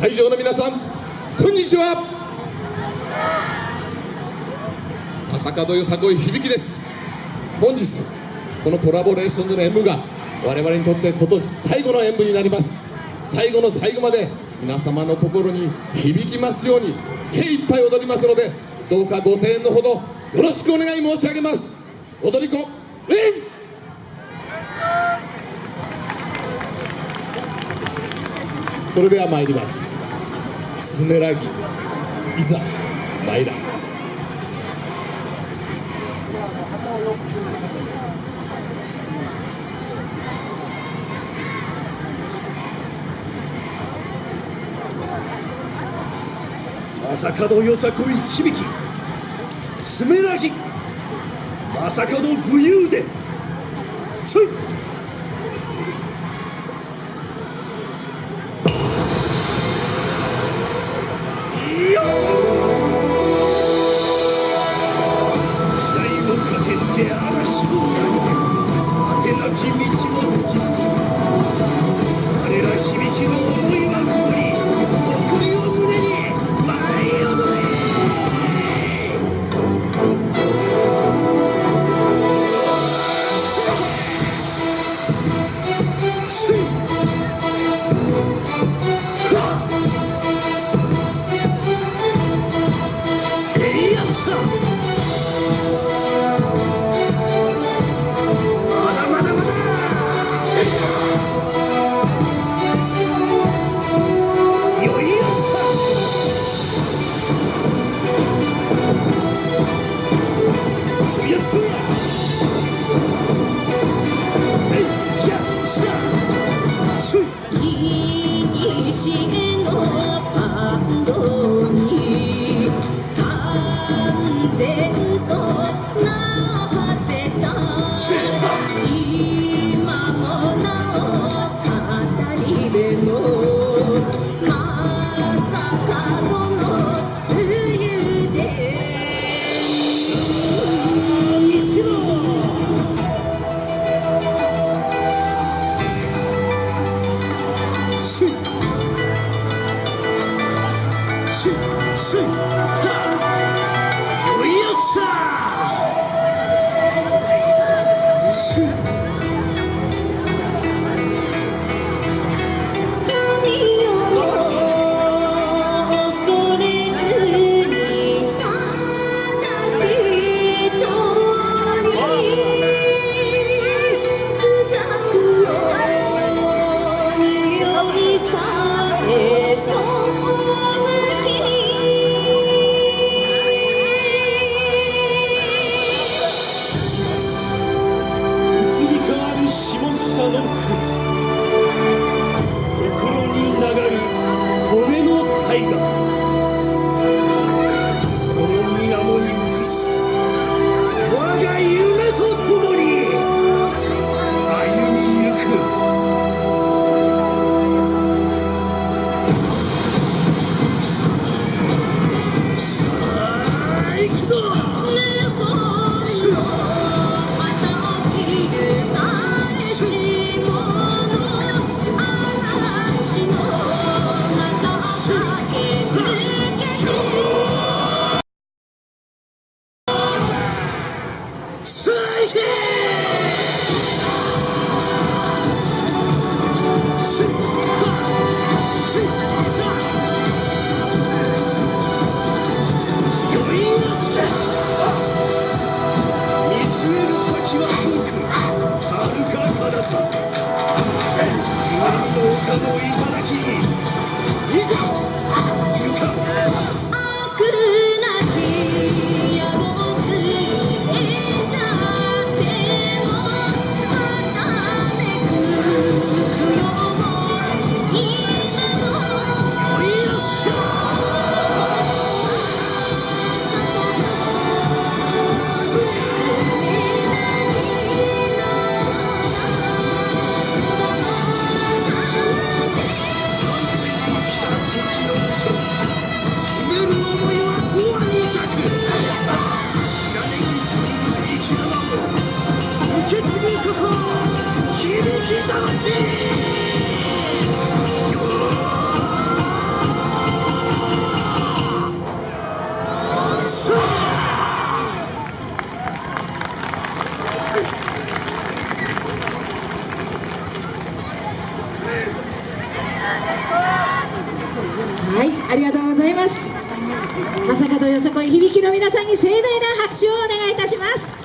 会場の皆さんこんにちは。朝門よさこい響きです。本日このコラボレーションでの演舞が我々にとって今年最後の演舞になります。最後の最後まで皆様の心に響きますように精一杯踊りますのでどうかご声援のほどよろしくお願い申し上げます。踊り子それでは参ります。スネラギ。いざ参ら正門よさこい響き。スメラギ。正門武勇伝。そいい。Jimmy 最いシッ決議響き魂はいありがとうございます。まさかとよさこい響きの皆さんに盛大な拍手をお願いいたします。